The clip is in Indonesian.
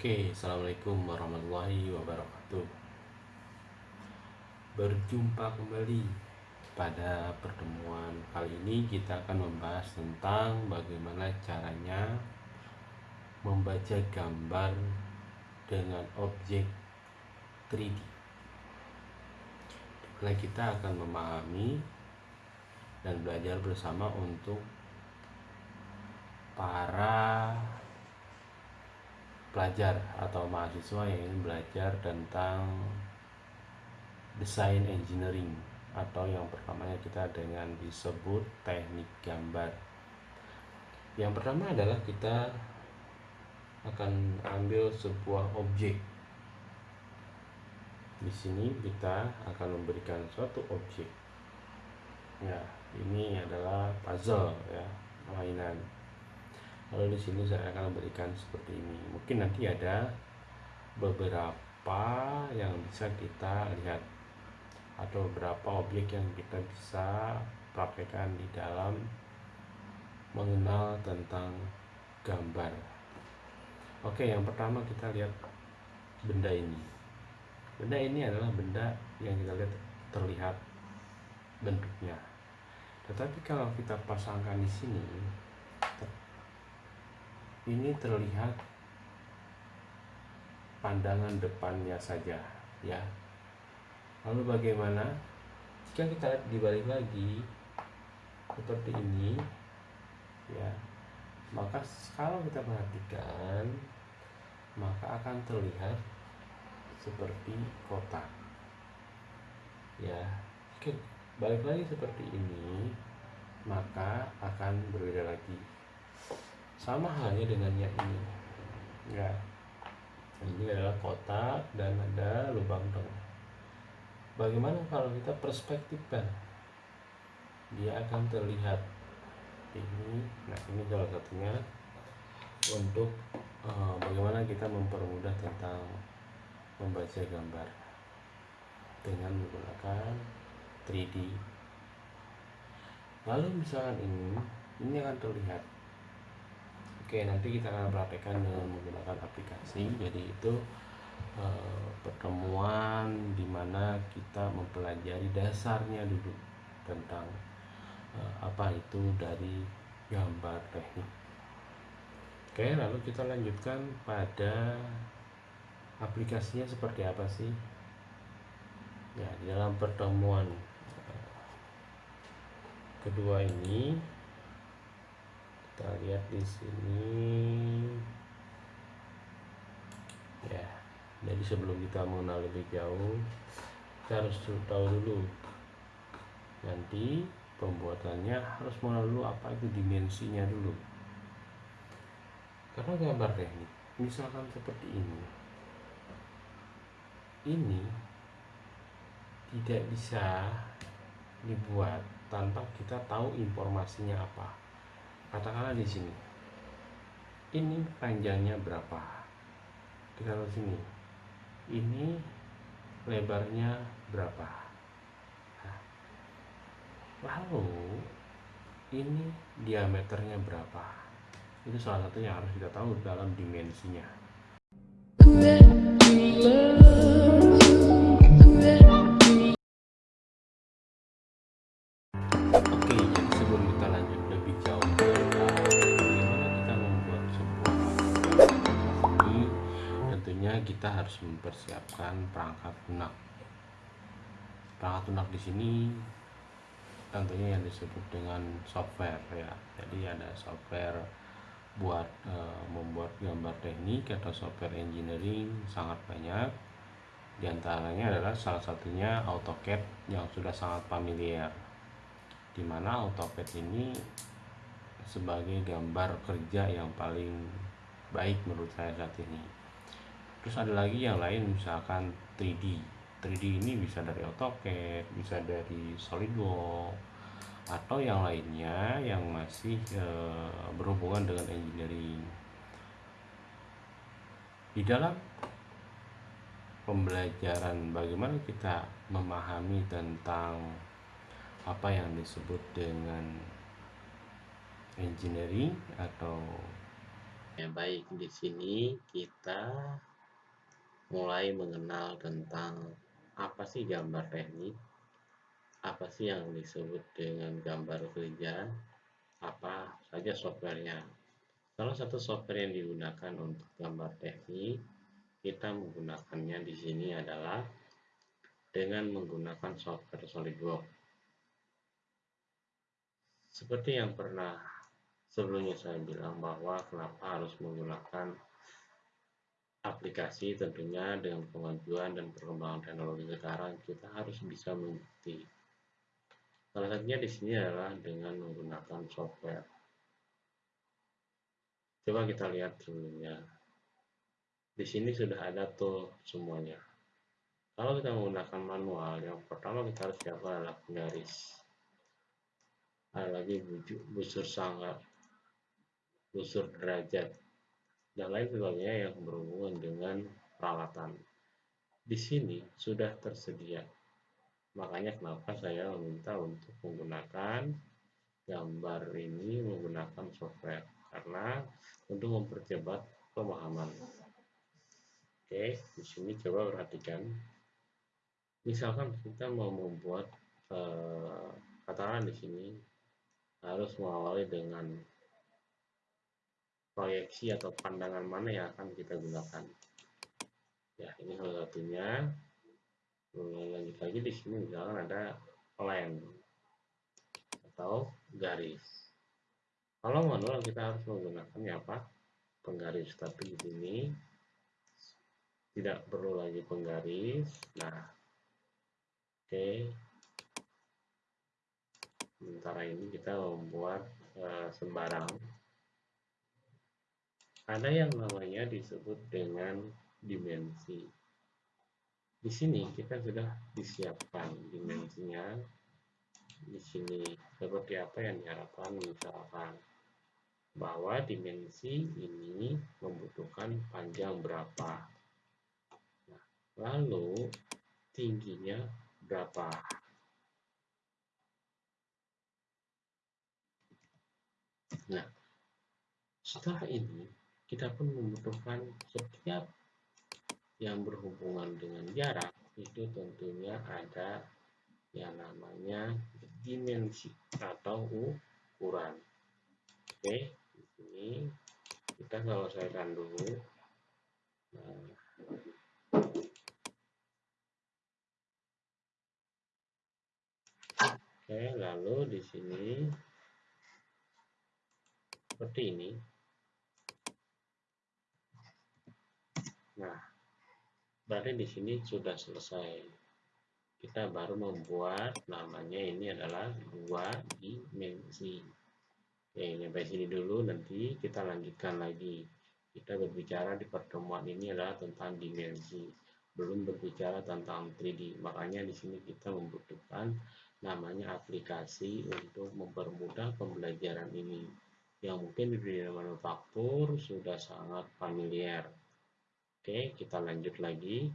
Oke, Assalamualaikum warahmatullahi wabarakatuh. Berjumpa kembali pada pertemuan kali ini kita akan membahas tentang bagaimana caranya membaca gambar dengan objek 3D Di mana kita akan memahami dan belajar bersama untuk para pelajar atau mahasiswa yang ingin belajar tentang desain engineering atau yang pertamanya kita dengan disebut teknik gambar. Yang pertama adalah kita akan ambil sebuah objek. Di sini kita akan memberikan suatu objek. Ya, ini adalah puzzle ya, mainan lalu di sini saya akan berikan seperti ini. Mungkin nanti ada beberapa yang bisa kita lihat atau beberapa objek yang kita bisa praktekkan di dalam mengenal tentang gambar. Oke yang pertama kita lihat benda ini. Benda ini adalah benda yang kita lihat terlihat bentuknya. Tetapi kalau kita pasangkan di sini ini terlihat pandangan depannya saja ya. Lalu bagaimana? Jika kita lihat dibalik lagi seperti ini ya maka kalau kita perhatikan maka akan terlihat seperti kotak ya jika balik lagi seperti ini maka akan berbeda lagi sama halnya dengan yang ini. Ya ini adalah kotak dan ada lubang tengah bagaimana kalau kita perspektifkan? Dia akan terlihat. Ini nah ini salah satunya untuk uh, bagaimana kita mempermudah tentang membaca gambar dengan menggunakan 3D lalu misalkan ini ini akan terlihat Oke, nanti kita akan praktekkan dengan menggunakan aplikasi. Jadi itu eh, pertemuan di mana kita mempelajari dasarnya dulu tentang eh, apa itu dari gambar teknik. Oke, lalu kita lanjutkan pada aplikasinya seperti apa sih? Ya, di dalam pertemuan eh, kedua ini kita lihat di sini. Ya jadi sebelum kita mengenal lebih jauh kita harus tahu dulu. Nanti pembuatannya harus mengenal apa itu dimensinya dulu. Karena gambar teknik misalkan seperti ini. Ini tidak bisa dibuat tanpa kita tahu informasinya apa katakanlah di sini. Ini panjangnya berapa? Kita taruh sini. Ini lebarnya berapa? Lalu ini diameternya berapa? Itu salah satu yang harus kita tahu dalam dimensinya kita harus mempersiapkan perangkat lunak. Perangkat lunak di sini tentunya yang disebut dengan software ya. Jadi ada software buat e, membuat gambar teknik atau software engineering sangat banyak. Di antaranya adalah salah satunya AutoCAD yang sudah sangat familiar. Di mana AutoCAD ini sebagai gambar kerja yang paling baik menurut saya saat ini terus ada lagi yang lain misalkan 3D 3D ini bisa dari AutoCAD bisa dari SolidWorks atau yang lainnya yang masih e, berhubungan dengan engineering. Di dalam pembelajaran bagaimana kita memahami tentang apa yang disebut dengan engineering atau Ya, baik, di sini kita mulai mengenal tentang apa sih gambar teknik, apa sih yang disebut dengan gambar kerja, apa saja softwarenya. Salah satu software yang digunakan untuk gambar teknik, kita menggunakannya di sini adalah dengan menggunakan software SolidWorks. Seperti yang pernah sebelumnya saya bilang bahwa kenapa harus menggunakan aplikasi tentunya dengan kemajuan dan perkembangan teknologi sekarang kita harus bisa mengerti. Salah satunya di sini adalah dengan menggunakan software. Coba kita lihat sebelumnya. Di sini sudah ada tool semuanya. Kalau kita menggunakan manual, yang pertama kita harus siapkan adalah penggaris. Ada lagi busur sanggar, busur derajat, dan lain sebagainya yang berhubungan dengan peralatan. Di sini sudah tersedia. Makanya kenapa saya meminta untuk menggunakan gambar ini menggunakan software karena untuk mempercepat pemahaman. Oke, di sini coba perhatikan. Misalkan kita mau membuat eh, di sini harus mengawali dengan proyeksi atau pandangan mana yang akan kita gunakan. Ya, ini salah satunya. Lanjut lagi di sini misalkan ada line atau garis. Kalau manual kita harus menggunakan ya apa? Penggaris, tapi di sini tidak perlu lagi penggaris. Nah, oke. Okay. Sementara ini kita membuat uh, sembarang ada yang namanya disebut dengan dimensi. Di sini kita sudah disiapkan dimensinya. Di sini seperti apa yang diharapkan misalkan bahwa dimensi ini membutuhkan panjang berapa. Nah, lalu tingginya berapa. Nah, setelah ini kita pun membutuhkan setiap yang berhubungan dengan jarak itu tentunya ada yang namanya dimensi atau ukuran. Oke, di sini kita selesaikan dulu. Nah, Oke, lalu di sini seperti ini Nah, berarti di sini sudah selesai. Kita baru membuat namanya ini adalah dua dimensi. Oke, sampai sini dulu nanti kita lanjutkan lagi. Kita berbicara di pertemuan ini adalah tentang dimensi, belum berbicara tentang 3D. Makanya di sini kita membutuhkan namanya aplikasi untuk mempermudah pembelajaran ini. Yang mungkin di dunia manufaktur sudah sangat familiar. Oke, kita lanjut lagi.